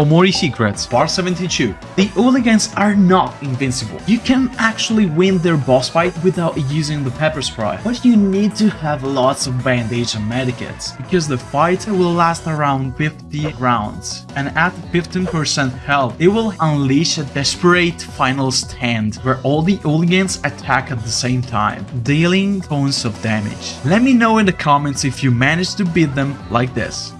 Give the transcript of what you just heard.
Omori Secrets, Part 72. The hooligans are not invincible. You can actually win their boss fight without using the pepper spray, but you need to have lots of bandage and medikits, because the fight will last around 50 rounds, and at 15% health, it will unleash a desperate final stand where all the hooligans attack at the same time, dealing tons of damage. Let me know in the comments if you managed to beat them like this.